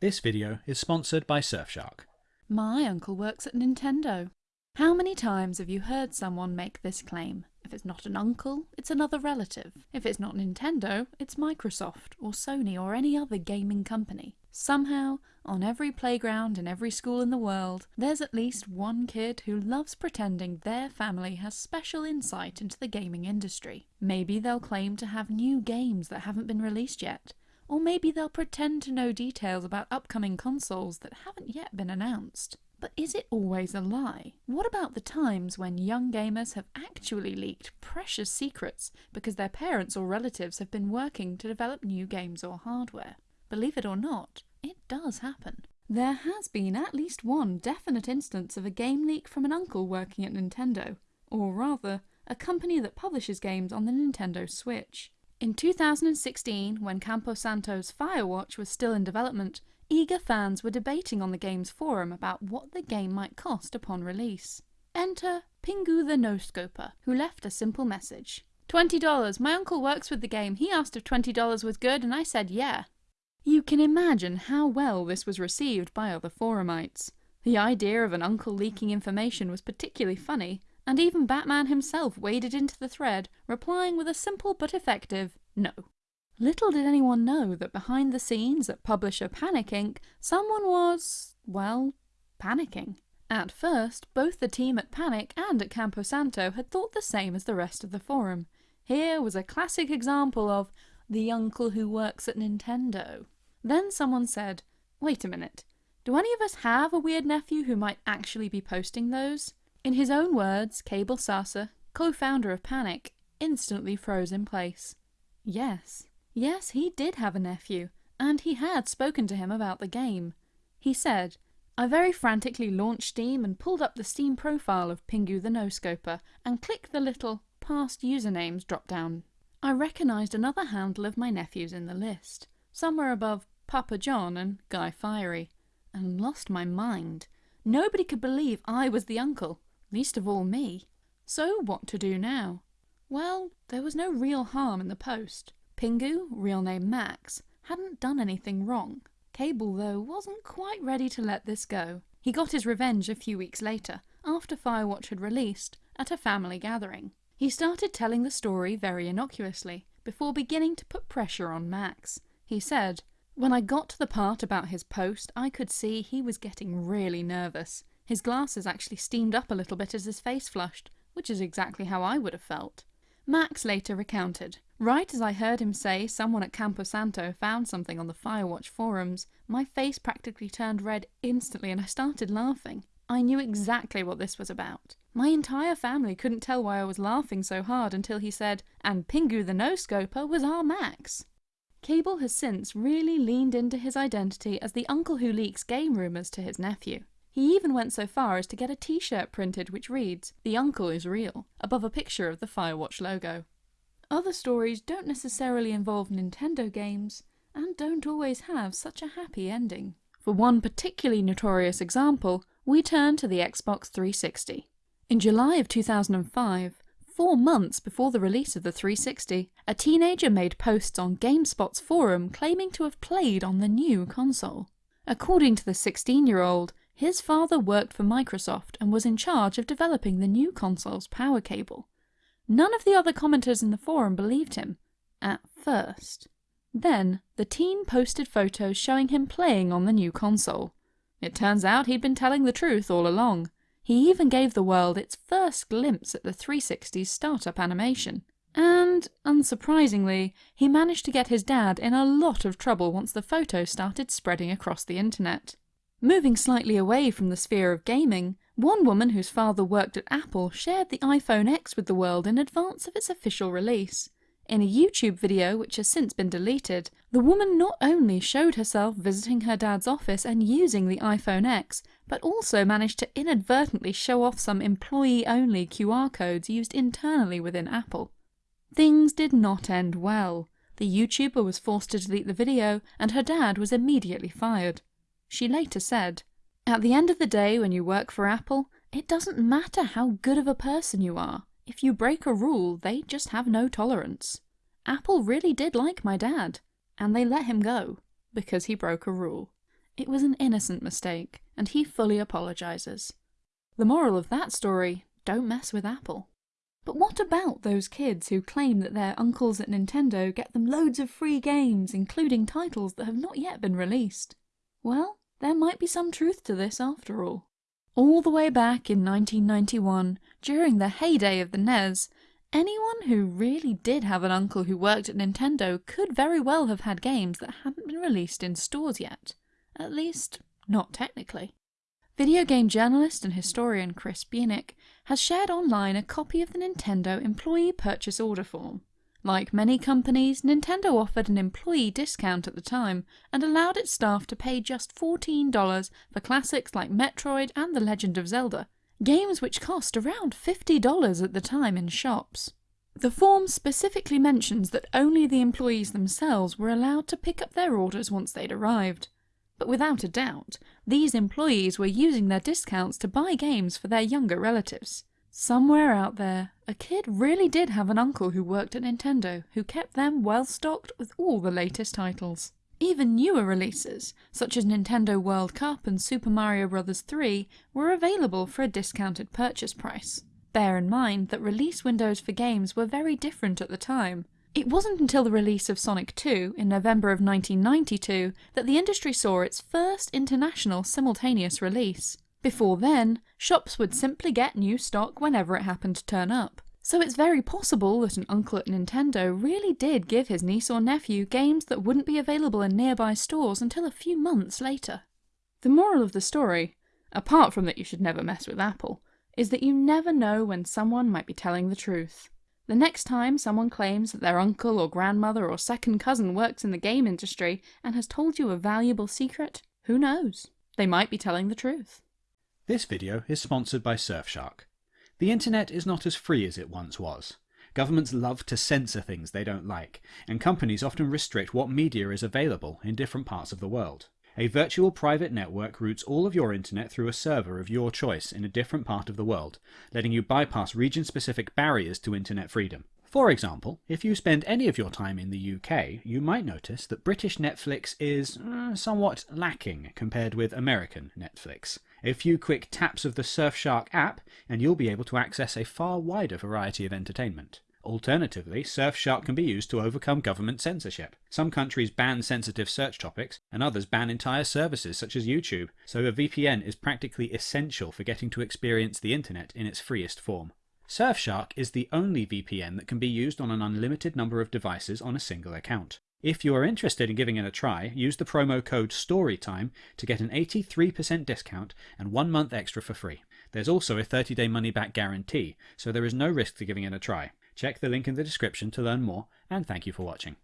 This video is sponsored by Surfshark. My uncle works at Nintendo. How many times have you heard someone make this claim? If it's not an uncle, it's another relative. If it's not Nintendo, it's Microsoft or Sony or any other gaming company. Somehow, on every playground in every school in the world, there's at least one kid who loves pretending their family has special insight into the gaming industry. Maybe they'll claim to have new games that haven't been released yet. Or maybe they'll pretend to know details about upcoming consoles that haven't yet been announced. But is it always a lie? What about the times when young gamers have actually leaked precious secrets because their parents or relatives have been working to develop new games or hardware? Believe it or not, it does happen. There has been at least one definite instance of a game leak from an uncle working at Nintendo, or rather, a company that publishes games on the Nintendo Switch. In 2016, when Campo Santo's Firewatch was still in development, eager fans were debating on the game's forum about what the game might cost upon release. Enter Pingu the No-Scoper, who left a simple message. $20. My uncle works with the game. He asked if $20 was good and I said yeah. You can imagine how well this was received by other forumites. The idea of an uncle leaking information was particularly funny, and even Batman himself waded into the thread, replying with a simple but effective no. Little did anyone know that behind the scenes at publisher Panic Inc., someone was, well, panicking. At first, both the team at Panic and at Campo Santo had thought the same as the rest of the forum. Here was a classic example of the uncle who works at Nintendo. Then someone said, wait a minute, do any of us have a weird nephew who might actually be posting those? In his own words, Cabel Sasser, co-founder of Panic, instantly froze in place. Yes, yes, he did have a nephew, and he had spoken to him about the game. He said, I very frantically launched Steam and pulled up the Steam profile of Pingu the No-Scoper and clicked the little past usernames drop down. I recognised another handle of my nephews in the list, somewhere above Papa John and Guy Fieri, and lost my mind. Nobody could believe I was the uncle least of all me. So what to do now? Well, there was no real harm in the post. Pingu, real name Max, hadn't done anything wrong. Cabel, though, wasn't quite ready to let this go. He got his revenge a few weeks later, after Firewatch had released, at a family gathering. He started telling the story very innocuously, before beginning to put pressure on Max. He said, When I got to the part about his post, I could see he was getting really nervous. His glasses actually steamed up a little bit as his face flushed, which is exactly how I would have felt. Max later recounted, Right as I heard him say someone at Campo Santo found something on the Firewatch forums, my face practically turned red instantly and I started laughing. I knew exactly what this was about. My entire family couldn't tell why I was laughing so hard until he said, and Pingu the No-Scoper was our Max. Cabel has since really leaned into his identity as the uncle who leaks game rumours to his nephew. He even went so far as to get a t-shirt printed which reads, The Uncle is Real, above a picture of the Firewatch logo. Other stories don't necessarily involve Nintendo games, and don't always have such a happy ending. For one particularly notorious example, we turn to the Xbox 360. In July of 2005, four months before the release of the 360, a teenager made posts on GameSpot's forum claiming to have played on the new console. According to the 16-year-old, his father worked for Microsoft and was in charge of developing the new console's power cable. None of the other commenters in the forum believed him, at first. Then, the teen posted photos showing him playing on the new console. It turns out he'd been telling the truth all along. He even gave the world its first glimpse at the 360's startup animation. And, unsurprisingly, he managed to get his dad in a lot of trouble once the photos started spreading across the internet. Moving slightly away from the sphere of gaming, one woman whose father worked at Apple shared the iPhone X with the world in advance of its official release. In a YouTube video which has since been deleted, the woman not only showed herself visiting her dad's office and using the iPhone X, but also managed to inadvertently show off some employee-only QR codes used internally within Apple. Things did not end well. The YouTuber was forced to delete the video, and her dad was immediately fired. She later said, At the end of the day when you work for Apple, it doesn't matter how good of a person you are. If you break a rule, they just have no tolerance. Apple really did like my dad, and they let him go, because he broke a rule. It was an innocent mistake, and he fully apologises. The moral of that story don't mess with Apple. But what about those kids who claim that their uncles at Nintendo get them loads of free games, including titles that have not yet been released? Well, there might be some truth to this after all. All the way back in 1991, during the heyday of the NES, anyone who really did have an uncle who worked at Nintendo could very well have had games that hadn't been released in stores yet. At least, not technically. Video game journalist and historian Chris Bieniek has shared online a copy of the Nintendo Employee Purchase Order Form. Like many companies, Nintendo offered an employee discount at the time and allowed its staff to pay just $14 for classics like Metroid and The Legend of Zelda, games which cost around $50 at the time in shops. The form specifically mentions that only the employees themselves were allowed to pick up their orders once they'd arrived. But without a doubt, these employees were using their discounts to buy games for their younger relatives. Somewhere out there, a kid really did have an uncle who worked at Nintendo who kept them well stocked with all the latest titles. Even newer releases, such as Nintendo World Cup and Super Mario Bros. 3, were available for a discounted purchase price. Bear in mind that release windows for games were very different at the time, it wasn't until the release of Sonic 2 in November of 1992 that the industry saw its first international simultaneous release. Before then, shops would simply get new stock whenever it happened to turn up. So it's very possible that an uncle at Nintendo really did give his niece or nephew games that wouldn't be available in nearby stores until a few months later. The moral of the story, apart from that you should never mess with Apple, is that you never know when someone might be telling the truth. The next time someone claims that their uncle or grandmother or second cousin works in the game industry and has told you a valuable secret, who knows? They might be telling the truth. This video is sponsored by Surfshark. The internet is not as free as it once was. Governments love to censor things they don't like, and companies often restrict what media is available in different parts of the world. A virtual private network routes all of your internet through a server of your choice in a different part of the world, letting you bypass region-specific barriers to internet freedom. For example, if you spend any of your time in the UK, you might notice that British Netflix is uh, somewhat lacking compared with American Netflix. A few quick taps of the Surfshark app and you'll be able to access a far wider variety of entertainment. Alternatively, Surfshark can be used to overcome government censorship. Some countries ban sensitive search topics, and others ban entire services such as YouTube, so a VPN is practically essential for getting to experience the internet in its freest form. Surfshark is the only VPN that can be used on an unlimited number of devices on a single account. If you are interested in giving it a try, use the promo code STORYTIME to get an 83% discount and one month extra for free. There's also a 30 day money back guarantee, so there is no risk to giving it a try. Check the link in the description to learn more, and thank you for watching.